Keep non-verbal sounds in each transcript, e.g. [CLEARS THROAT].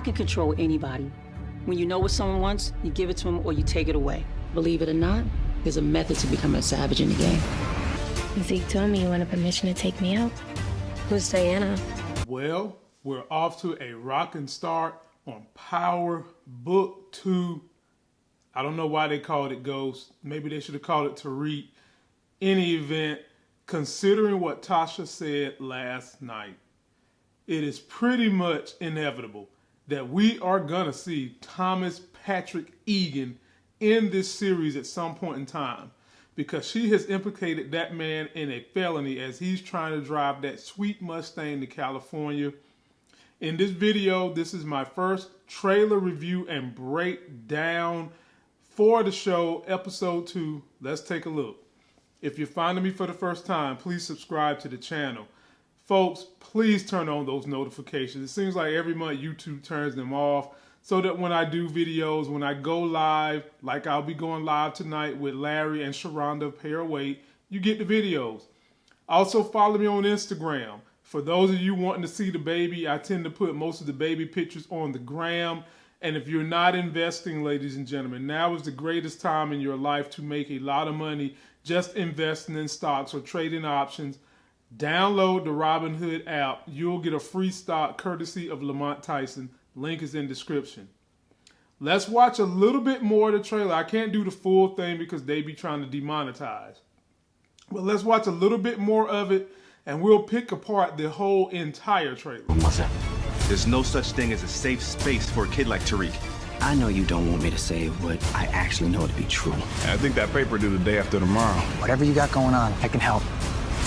I can control anybody. When you know what someone wants, you give it to them or you take it away. Believe it or not, there's a method to becoming a savage in the game. Zeke told me you wanted permission to take me out. Who's Diana? Well, we're off to a rocking start on Power Book 2. I don't know why they called it Ghost. Maybe they should have called it Tariq. Any event, considering what Tasha said last night, it is pretty much inevitable that we are going to see Thomas Patrick Egan in this series at some point in time because she has implicated that man in a felony as he's trying to drive that sweet Mustang to California. In this video, this is my first trailer review and breakdown for the show, episode two. Let's take a look. If you're finding me for the first time, please subscribe to the channel. Folks, please turn on those notifications. It seems like every month YouTube turns them off so that when I do videos, when I go live, like I'll be going live tonight with Larry and Sharonda of Weight, you get the videos. Also follow me on Instagram. For those of you wanting to see the baby, I tend to put most of the baby pictures on the gram. And if you're not investing, ladies and gentlemen, now is the greatest time in your life to make a lot of money just investing in stocks or trading options. Download the Robinhood app. You'll get a free stock courtesy of Lamont Tyson. Link is in description. Let's watch a little bit more of the trailer. I can't do the full thing because they be trying to demonetize. But let's watch a little bit more of it and we'll pick apart the whole entire trailer. There's no such thing as a safe space for a kid like Tariq. I know you don't want me to say what I actually know to be true. I think that paper due the day after tomorrow. Whatever you got going on, I can help.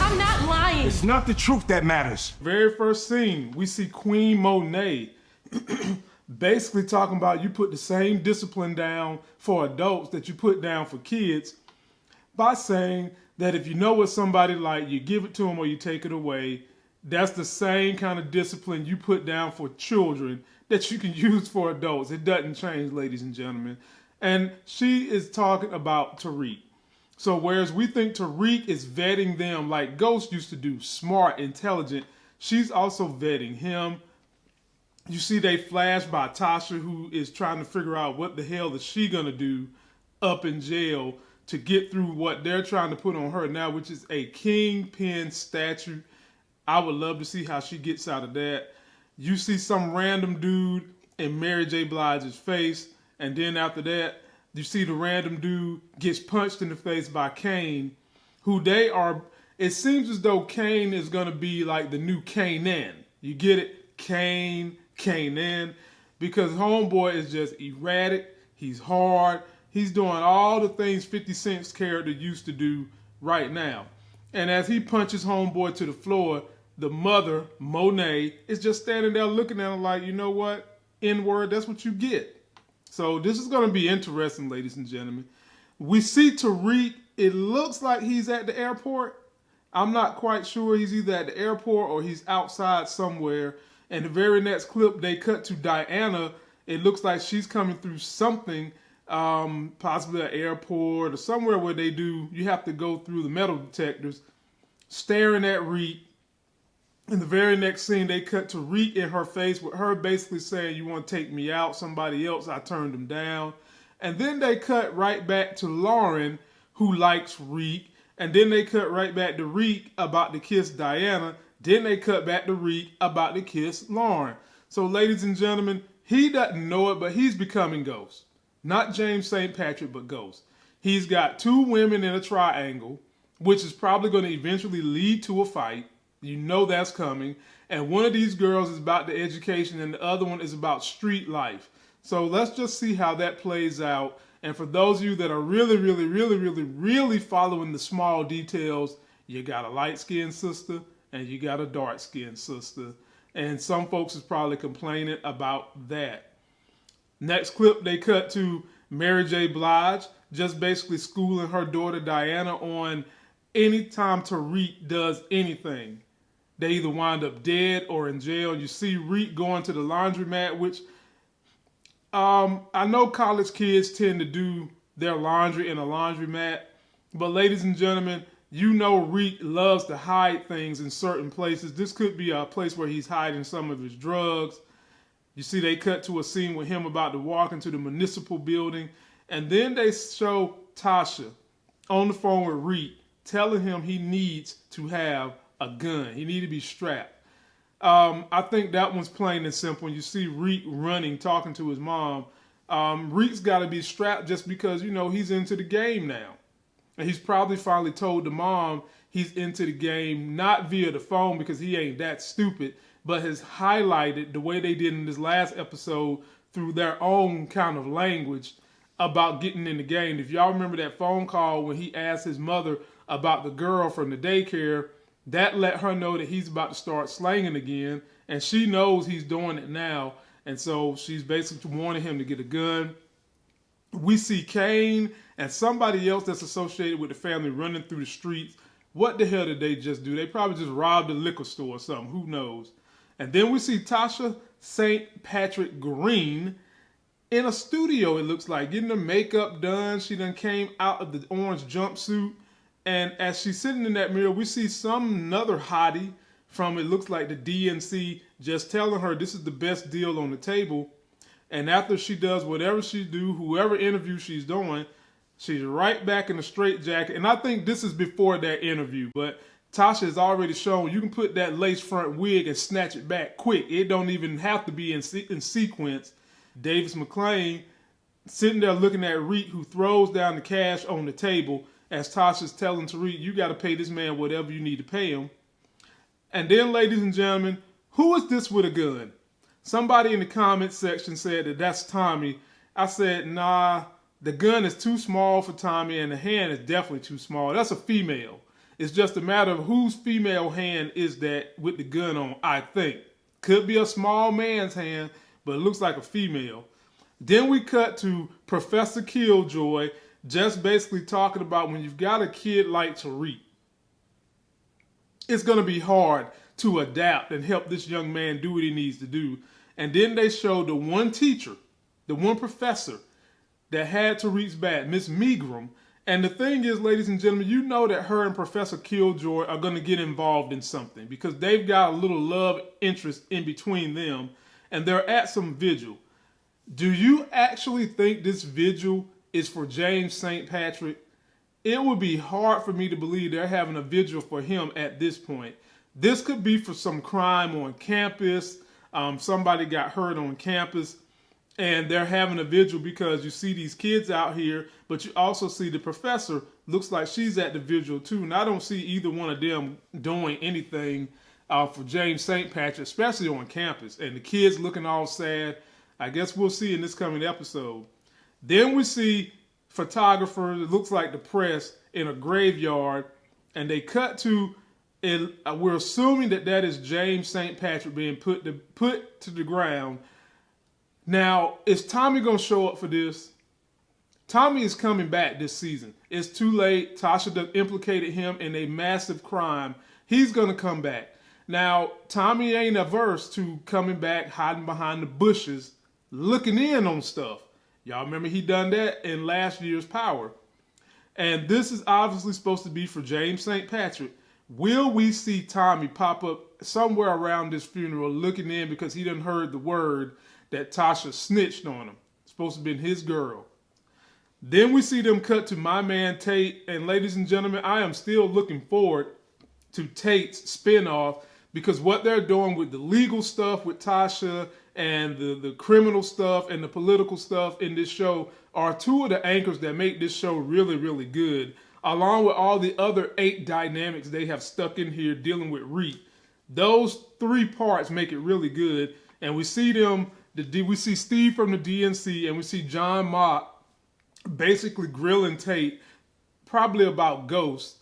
I'm not lying. It's not the truth that matters. Very first scene, we see Queen Monet [CLEARS THROAT] basically talking about you put the same discipline down for adults that you put down for kids by saying that if you know what somebody like, you give it to them or you take it away. That's the same kind of discipline you put down for children that you can [LAUGHS] use for adults. It doesn't change, ladies and gentlemen. And she is talking about Tariq. So whereas we think Tariq is vetting them like Ghost used to do, smart, intelligent, she's also vetting him. You see they flash by Tasha who is trying to figure out what the hell is she gonna do up in jail to get through what they're trying to put on her now, which is a kingpin statue. I would love to see how she gets out of that. You see some random dude in Mary J. Blige's face, and then after that, you see the random dude gets punched in the face by Cane, who they are. It seems as though Cane is going to be like the new Kanan. You get it? Cane, Kanan. Because Homeboy is just erratic. He's hard. He's doing all the things 50 Cent's character used to do right now. And as he punches Homeboy to the floor, the mother, Monet, is just standing there looking at him like, you know what? N word, that's what you get. So this is going to be interesting, ladies and gentlemen. We see Tariq. It looks like he's at the airport. I'm not quite sure. He's either at the airport or he's outside somewhere. And the very next clip, they cut to Diana. It looks like she's coming through something, um, possibly an airport or somewhere where they do, you have to go through the metal detectors, staring at Reek in the very next scene, they cut to Reek in her face with her basically saying, You want to take me out? Somebody else, I turned them down. And then they cut right back to Lauren, who likes Reek. And then they cut right back to Reek about to kiss Diana. Then they cut back to Reek about to kiss Lauren. So, ladies and gentlemen, he doesn't know it, but he's becoming Ghost. Not James St. Patrick, but Ghost. He's got two women in a triangle, which is probably going to eventually lead to a fight. You know that's coming. And one of these girls is about the education and the other one is about street life. So let's just see how that plays out. And for those of you that are really, really, really, really, really following the small details, you got a light skinned sister and you got a dark skinned sister. And some folks is probably complaining about that. Next clip, they cut to Mary J. Blige, just basically schooling her daughter Diana on anytime Tariq does anything they either wind up dead or in jail. You see Reek going to the laundromat, which um, I know college kids tend to do their laundry in a laundromat, but ladies and gentlemen, you know Reek loves to hide things in certain places. This could be a place where he's hiding some of his drugs. You see, they cut to a scene with him about to walk into the municipal building, and then they show Tasha on the phone with Reek telling him he needs to have a gun. He need to be strapped. Um, I think that one's plain and simple. You see Reek running, talking to his mom. Um, Reek's got to be strapped just because you know he's into the game now, and he's probably finally told the mom he's into the game not via the phone because he ain't that stupid, but has highlighted the way they did in this last episode through their own kind of language about getting in the game. If y'all remember that phone call when he asked his mother about the girl from the daycare, that let her know that he's about to start slanging again, and she knows he's doing it now, and so she's basically warning him to get a gun. We see Cane and somebody else that's associated with the family running through the streets. What the hell did they just do? They probably just robbed a liquor store or something. Who knows? And then we see Tasha St. Patrick Green in a studio, it looks like, getting her makeup done. She then came out of the orange jumpsuit. And as she's sitting in that mirror, we see some another hottie from it looks like the DNC just telling her this is the best deal on the table. And after she does whatever she do, whoever interview she's doing, she's right back in the straight jacket. And I think this is before that interview, but Tasha has already shown you can put that lace front wig and snatch it back quick. It don't even have to be in, se- in sequence. Davis MacLean sitting there looking at Reek, who throws down the cash on the table as Tasha's telling Tariq, you got to pay this man whatever you need to pay him. And then, ladies and gentlemen, who is this with a gun? Somebody in the comment section said that that's Tommy. I said, nah, the gun is too small for Tommy, and the hand is definitely too small. That's a female. It's just a matter of whose female hand is that with the gun on, I think. Could be a small man's hand, but it looks like a female. Then we cut to Professor Killjoy just basically talking about when you've got a kid like Tariq, it's going to be hard to adapt and help this young man do what he needs to do. And then they showed the one teacher, the one professor that had Tariq's back, Miss Milgram. And the thing is, ladies and gentlemen, you know that her and Professor Killjoy are going to get involved in something because they've got a little love interest in between them and they're at some vigil. Do you actually think this vigil is for James St. Patrick? It would be hard for me to believe they're having a vigil for him at this point. This could be for some crime on campus. Um, somebody got hurt on campus and they're having a vigil because you see these kids out here, but you also see the professor looks like she's at the vigil too. And I don't see either one of them doing anything uh, for James St. Patrick, especially on campus. And the kids looking all sad. I guess we'll see in this coming episode. Then we see photographers, it looks like the press, in a graveyard, and they cut to. It, uh, we're assuming that that is James St. Patrick being put to put to the ground now, is Tommy going to show up for this? Tommy is coming back this season. It's too late. Tasha implicated him in a massive crime. He's going to come back. Now, Tommy ain't averse to coming back, hiding behind the bushes, looking in on stuff. Y'all remember he done that in last year's Power. And this is obviously supposed to be for James St. Patrick. Will we see Tommy pop up somewhere around this funeral looking in because he done heard the word that Tasha snitched on him. Supposed to be his girl. Then we see them cut to my man Tate. And ladies and gentlemen, I am still looking forward to Tate's spinoff because what they're doing with the legal stuff with Tasha and the, the criminal stuff and the political stuff in this show are two of the anchors that make this show really, really good, along with all the other eight dynamics they have stuck in here dealing with Reek. Those three parts make it really good. And we see them the we see Steve from the DNC and we see John Mott basically grilling Tate probably about Ghost,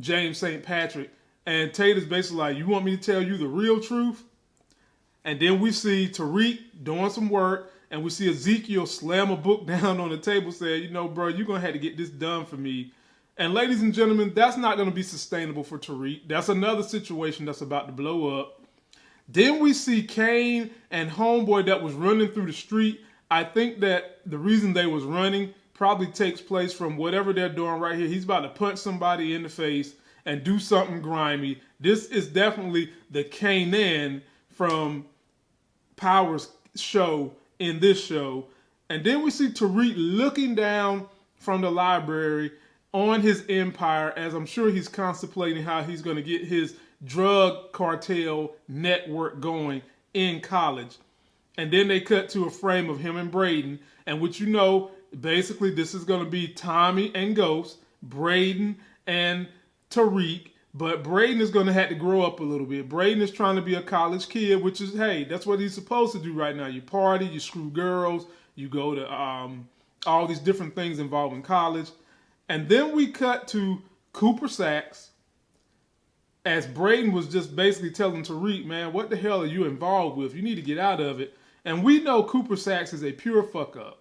James St. Patrick. And Tate is basically like, You want me to tell you the real truth? And then we see Tariq doing some work, and we see Ezekiel slam a book [LAUGHS] down on the table, saying, You know, bro, you're going to have to get this done for me. And ladies and gentlemen, that's not going to be sustainable for Tariq. That's another situation that's about to blow up. Then we see Cane and Homeboy that was running through the street. I think that the reason they was running probably takes place from whatever they're doing right here. He's about to punch somebody in the face and do something grimy. This is definitely the Kanan from Powers show in this show. And then we see Tariq looking down from the library on his empire as I'm sure he's contemplating how he's going to get his drug cartel network going in college. And then they cut to a frame of him and Brayden, and which you know, basically this is going to be Tommy and Ghost, Brayden and Tariq. But Brayden is going to have to grow up a little bit. Brayden is trying to be a college kid, which is, hey, that's what he's supposed to do right now. You party, you screw girls, you go to um, all these different things involving college. And then we cut to Cooper Saxe as Brayden was just basically telling Tariq, man, what the hell are you involved with? You need to get out of it. And we know Cooper Saxe is a pure fuck up.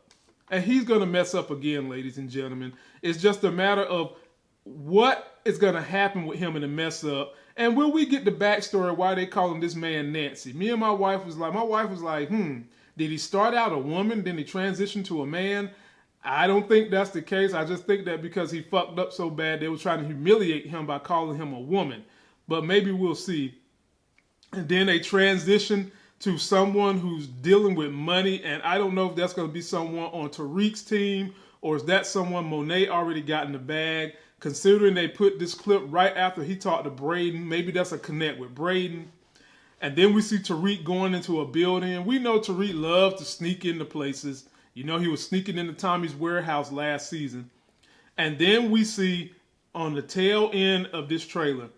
And he's going to mess up again, ladies and gentlemen. It's just a matter of what is going to happen with him in the mess up. And will we get the backstory why they call him this man Nancy? Me and my wife was like, my wife was like, hmm, did he start out a woman, then he transitioned to a man? I don't think that's the case. I just think that because he fucked up so bad, they were trying to humiliate him by calling him a woman. But maybe we'll see. And then they transition to someone who's dealing with money, and I don't know if that's going to be someone on Tariq's team or is that someone Monet already got in the bag. Considering they put this clip right after he talked to Brayden, maybe that's a connect with Brayden. And then we see Tariq going into a building. We know Tariq loves to sneak into places. You know, he was sneaking into Tommy's warehouse last season. And then we see on the tail end of this trailer,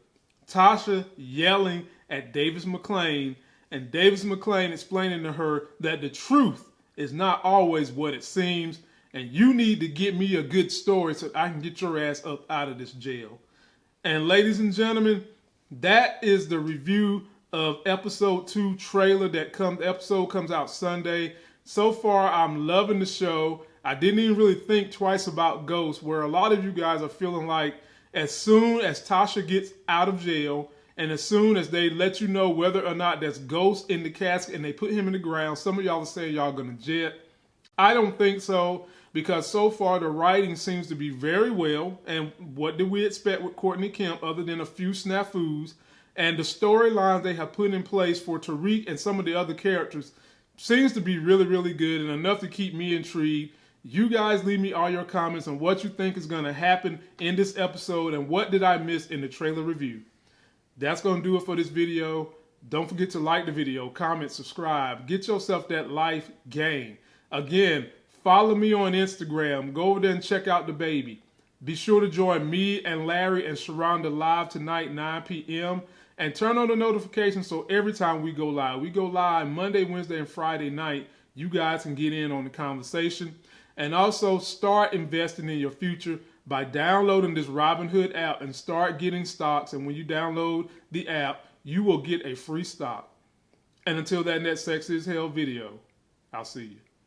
Tasha yelling at Davis MacLean and Davis MacLean explaining to her that the truth is not always what it seems, and you need to get me a good story so I can get your ass up out of this jail. And ladies and gentlemen, that is the review of episode two trailer that comes episode comes out Sunday. So far, I'm loving the show. I didn't even really think twice about Ghost, where a lot of you guys are feeling like as soon as Tasha gets out of jail, and as soon as they let you know whether or not there's Ghost in the casket and they put him in the ground, some of y'all are saying y'all gonna jet. I don't think so because so far the writing seems to be very well. And what do we expect with Courtney Kemp other than a few snafus? And the storylines they have put in place for Tariq and some of the other characters seems to be really, really good and enough to keep me intrigued. You guys leave me all your comments on what you think is going to happen in this episode and what did I miss in the trailer review. That's going to do it for this video. Don't forget to like the video, comment, subscribe. Get yourself that life game. Again, follow me on Instagram. Go over there and check out the baby. Be sure to join me and Larry and Sharonda live tonight, 9 p.m. And turn on the notifications so every time we go live, we go live Monday, Wednesday, and Friday night, you guys can get in on the conversation. And also start investing in your future by downloading this Robinhood app and start getting stocks. And when you download the app, you will get a free stock. And until that next Sex is Hell video, I'll see you.